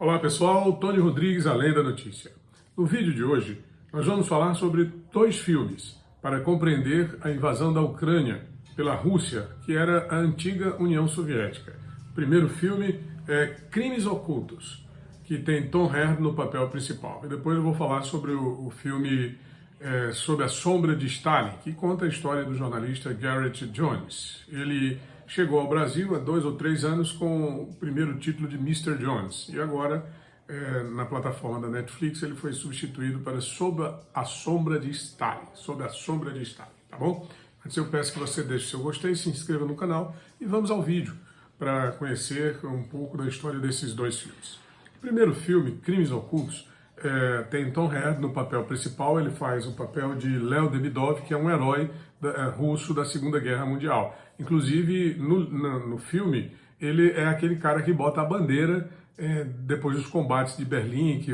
Olá pessoal, Tony Rodrigues, Além da Notícia. No vídeo de hoje, nós vamos falar sobre dois filmes para compreender a invasão da Ucrânia pela Rússia, que era a antiga União Soviética. O primeiro filme é Crimes Ocultos, que tem Tom Hardy no papel principal. E depois eu vou falar sobre o, o filme é, Sob a Sombra de Stalin, que conta a história do jornalista Garrett Jones. Ele chegou ao Brasil há dois ou três anos com o primeiro título de Mr. Jones. E agora, é, na plataforma da Netflix, ele foi substituído para Sob a Sombra de Stalin. Sob a Sombra de Stalin, tá bom? Antes eu peço que você deixe seu gostei, se inscreva no canal e vamos ao vídeo para conhecer um pouco da história desses dois filmes. O primeiro filme, Crimes Ocultos, é, tem Tom Hardy no papel principal, ele faz o papel de Leo Demidov, que é um herói da, é, russo da Segunda Guerra Mundial. Inclusive, no, no, no, filme, ele é aquele cara que bota a bandeira é, depois dos combates de Berlim, que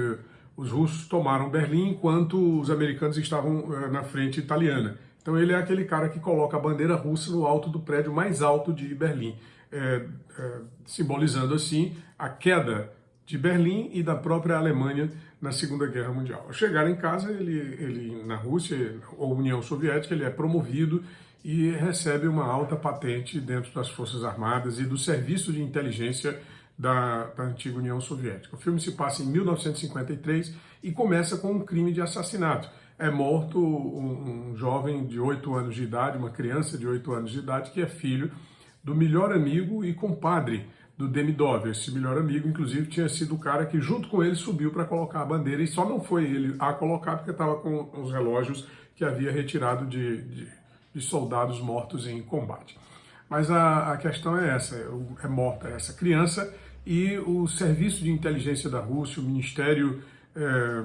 os russos tomaram Berlim enquanto os americanos estavam é, na frente italiana. Então ele é aquele cara que coloca a bandeira russa no alto do prédio mais alto de Berlim, é, é, simbolizando assim a queda de Berlim e da própria Alemanha na Segunda Guerra Mundial. Ao chegar em casa, ele, ele na Rússia ou União Soviética, ele é promovido e recebe uma alta patente dentro das Forças Armadas e do Serviço de Inteligência da, da antiga União Soviética. O filme se passa em 1953 e começa com um crime de assassinato. É morto um, um jovem de 8 anos de idade, uma criança de 8 anos de idade, que é filho do melhor amigo e compadre do Demidov. Esse melhor amigo, inclusive, tinha sido o cara que junto com ele subiu para colocar a bandeira e só não foi ele a colocar porque estava com os relógios que havia retirado de, de, de soldados mortos em combate. Mas a, a questão é essa, é, é morta essa criança e o Serviço de Inteligência da Rússia, o Ministério é,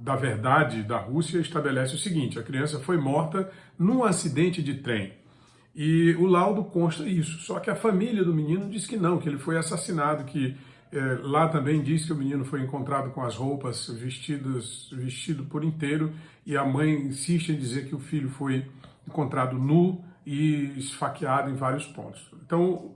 da Verdade da Rússia estabelece o seguinte, a criança foi morta num acidente de trem. E o laudo consta isso. Só que a família do menino diz que não, que ele foi assassinado, que é, lá também diz que o menino foi encontrado com as roupas vestidas, vestido por inteiro, e a mãe insiste em dizer que o filho foi encontrado nu e esfaqueado em vários pontos. Então,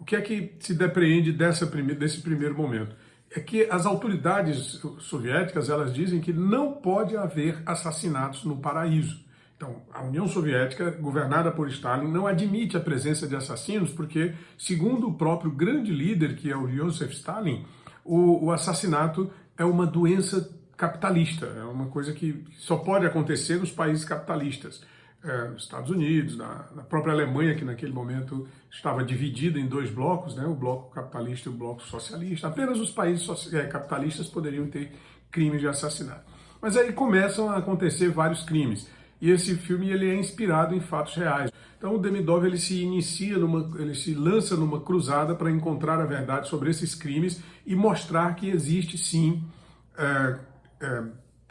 o que é que se depreende dessa prime desse primeiro momento? É que as autoridades soviéticas elas dizem que não pode haver assassinatos no paraíso. Então, a União Soviética, governada por Stalin, não admite a presença de assassinos porque, segundo o próprio grande líder, que é o Joseph Stalin, o, o assassinato é uma doença capitalista, é uma coisa que só pode acontecer nos países capitalistas. É, nos Estados Unidos, na, na, própria Alemanha, que naquele momento estava dividida em dois blocos, né, o bloco capitalista e o bloco socialista. Apenas os países é, capitalistas poderiam ter crimes de assassinato. Mas aí começam a acontecer vários crimes e esse filme ele é inspirado em fatos reais. Então o Demidov ele se inicia, numa, ele se lança numa cruzada para encontrar a verdade sobre esses crimes e mostrar que existe sim é, é,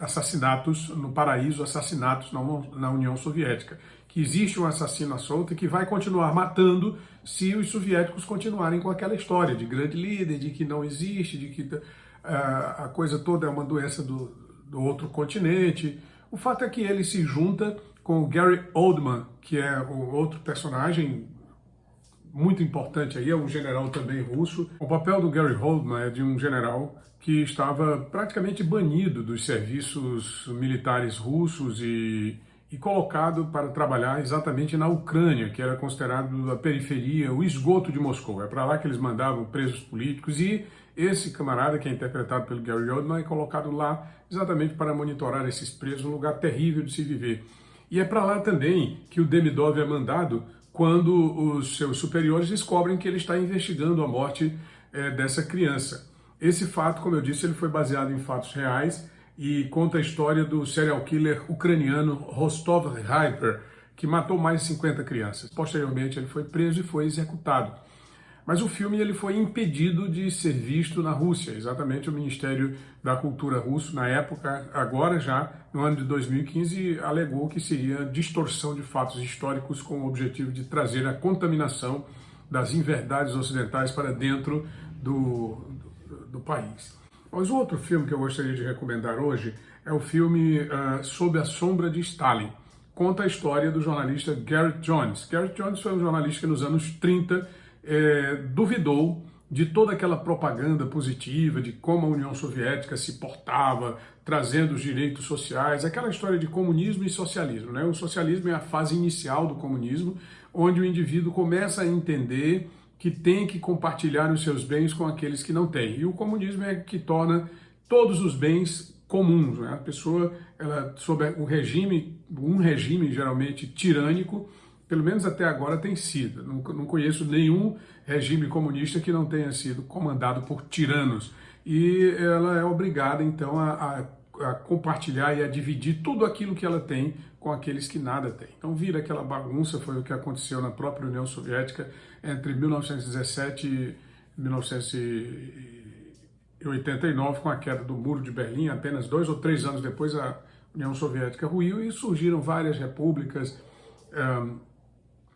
assassinatos no paraíso, assassinatos na, União Soviética. Que existe um assassino à solta que vai continuar matando se os soviéticos continuarem com aquela história de grande líder, de que não existe, de que uh, a coisa toda é uma doença do, do outro continente. O fato é que ele se junta com o Gary Oldman, que é o outro personagem muito importante aí, é um general também russo. O papel do Gary Oldman é de um general que estava praticamente banido dos serviços militares russos e, e colocado para trabalhar exatamente na Ucrânia, que era considerado a periferia, o esgoto de Moscou. É para lá que eles mandavam presos políticos e esse camarada, que é interpretado pelo Gary Oldman, é colocado lá exatamente para monitorar esses presos, um lugar terrível de se viver. E é para lá também que o Demidov é mandado quando os seus superiores descobrem que ele está investigando a morte é, dessa criança. Esse fato, como eu disse, ele foi baseado em fatos reais e conta a história do serial killer ucraniano Rostov Hyper, que matou mais de 50 crianças. Posteriormente, ele foi preso e foi executado. Mas o filme ele foi impedido de ser visto na Rússia, exatamente o Ministério da Cultura russo, na época, agora já, no ano de 2015, alegou que seria distorção de fatos históricos com o objetivo de trazer a contaminação das inverdades ocidentais para dentro do, do, do país. Mas o outro filme que eu gostaria de recomendar hoje é o filme uh, Sob a Sombra de Stalin. Conta a história do jornalista Garrett Jones. Garrett Jones foi um jornalista que nos anos 30 é, duvidou de toda aquela propaganda positiva, de como a União Soviética se portava, trazendo os direitos sociais, aquela história de comunismo e socialismo. Né? O socialismo é a fase inicial do comunismo, onde o indivíduo começa a entender que tem que compartilhar os seus bens com aqueles que não têm. E o comunismo é que torna todos os bens comuns. Né? A pessoa, ela, sob um regime, um regime geralmente tirânico, pelo menos até agora tem sido. Não, conheço nenhum regime comunista que não tenha sido comandado por tiranos. E ela é obrigada, então, a, a, a compartilhar e a dividir tudo aquilo que ela tem com aqueles que nada têm. Então vira aquela bagunça, foi o que aconteceu na própria União Soviética entre 1917 e 1989, com a queda do Muro de Berlim, apenas dois ou três anos depois a União Soviética ruiu e surgiram várias repúblicas,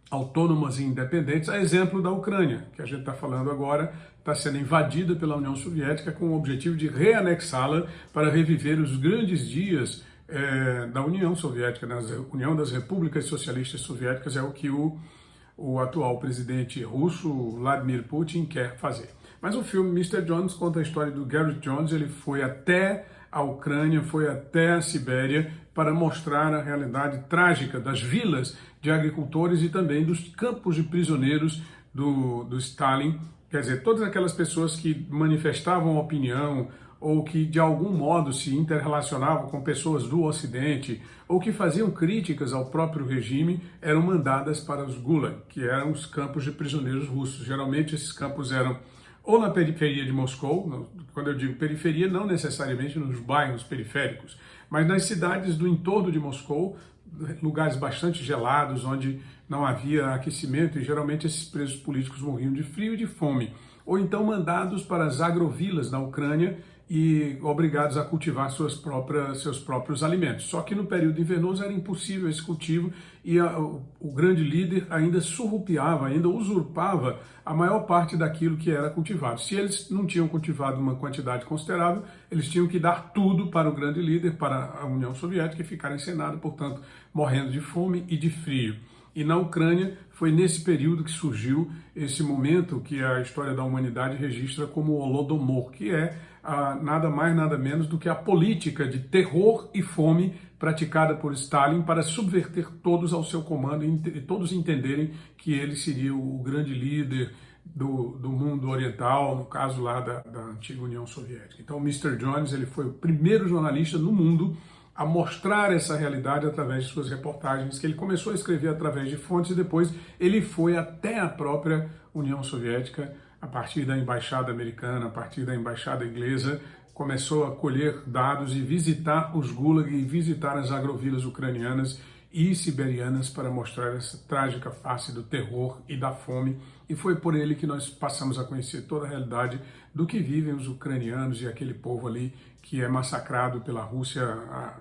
autônomas e independentes, a exemplo da Ucrânia, que a gente está falando agora, está sendo invadida pela União Soviética com o objetivo de reanexá-la para reviver os grandes dias é, da União Soviética, da? União das Repúblicas Socialistas Soviéticas, é o que o, o atual presidente russo, Vladimir Putin, quer fazer. Mas o filme Mr. Jones conta a história do Garrett Jones, ele foi até a Ucrânia, foi até a Sibéria para mostrar a realidade trágica das vilas de agricultores e também dos campos de prisioneiros do, do Stalin, quer dizer, todas aquelas pessoas que manifestavam opinião ou que de algum modo se interrelacionavam com pessoas do Ocidente ou que faziam críticas ao próprio regime eram mandadas para os Gulag, que eram os campos de prisioneiros russos. Geralmente esses campos eram ou na periferia de Moscou, quando eu digo periferia, não necessariamente nos bairros periféricos, mas nas cidades do entorno de Moscou, lugares bastante gelados, onde não havia aquecimento e geralmente esses presos políticos morriam de frio e de fome, ou então mandados para as agrovilas na Ucrânia e obrigados a cultivar suas próprias, seus próprios alimentos. Só que no período invernoso era impossível esse cultivo e a, o, o, grande líder ainda surrupiava, ainda usurpava a maior parte daquilo que era cultivado. Se eles não tinham cultivado uma quantidade considerável, eles tinham que dar tudo para o grande líder, para a União Soviética e ficar encenado, portanto, morrendo de fome e de frio. E na Ucrânia foi nesse período que surgiu esse momento que a história da humanidade registra como o Holodomor, que é ah, nada mais nada menos do que a política de terror e fome praticada por Stalin para subverter todos ao seu comando e todos entenderem que ele seria o grande líder do, do mundo oriental, no caso lá da, da antiga União Soviética. Então, Mr. Jones ele foi o primeiro jornalista no mundo a mostrar essa realidade através de suas reportagens, que ele começou a escrever através de fontes e depois ele foi até a própria União Soviética, a partir da embaixada americana, a partir da embaixada inglesa, começou a colher dados e visitar os gulag e visitar as agrovilas ucranianas e siberianas para mostrar essa trágica face do terror e da fome. E foi por ele que nós passamos a conhecer toda a realidade do que vivem os ucranianos e aquele povo ali que é massacrado pela Rússia há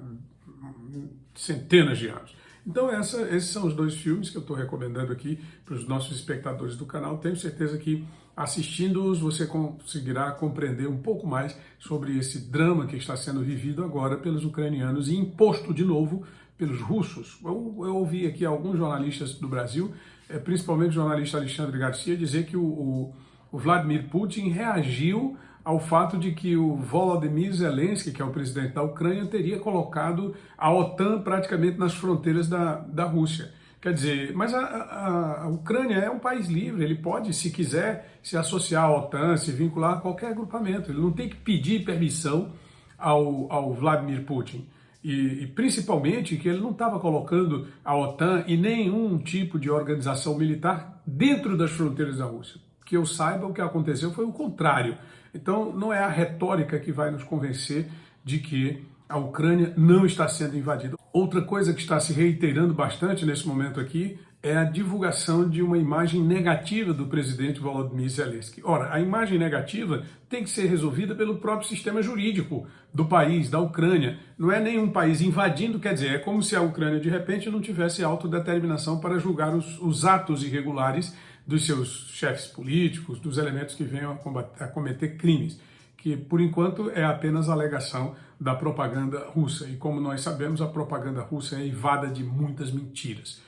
centenas de anos. Então essa, esses são os dois filmes que eu estou recomendando aqui para os nossos espectadores do canal. Tenho certeza que assistindo-os você conseguirá compreender um pouco mais sobre esse drama que está sendo vivido agora pelos ucranianos e imposto de novo pelos russos. Eu, eu ouvi aqui alguns jornalistas do Brasil, eh, principalmente o jornalista Alexandre Garcia, dizer que o, o, o Vladimir Putin reagiu ao fato de que o Volodymyr Zelensky, que é o presidente da Ucrânia, teria colocado a OTAN praticamente nas fronteiras da, da Rússia. Quer dizer, mas a, a, a, Ucrânia é um país livre, ele pode, se quiser, se associar à OTAN, se vincular a qualquer agrupamento. Ele não tem que pedir permissão ao, ao Vladimir Putin. E, e principalmente que ele não estava colocando a OTAN e nenhum tipo de organização militar dentro das fronteiras da Rússia. Que eu saiba, o que aconteceu foi o contrário. Então, não é a retórica que vai nos convencer de que a Ucrânia não está sendo invadida. Outra coisa que está se reiterando bastante nesse momento aqui é a divulgação de uma imagem negativa do presidente Volodymyr Zelensky. Ora, a imagem negativa tem que ser resolvida pelo próprio sistema jurídico do país, da Ucrânia. Não é nenhum país invadindo, quer dizer, é como se a Ucrânia de repente não tivesse autodeterminação para julgar os, os atos irregulares dos seus chefes políticos, dos elementos que venham a, combater, a cometer crimes, que por enquanto é apenas alegação da propaganda russa. E como nós sabemos, a propaganda russa é evada de muitas mentiras.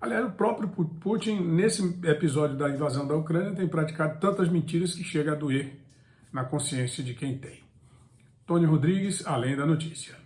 Aliás, o próprio Putin, nesse episódio da invasão da Ucrânia, tem praticado tantas mentiras que chega a doer na consciência de quem tem. Tony Rodrigues, Além da Notícia.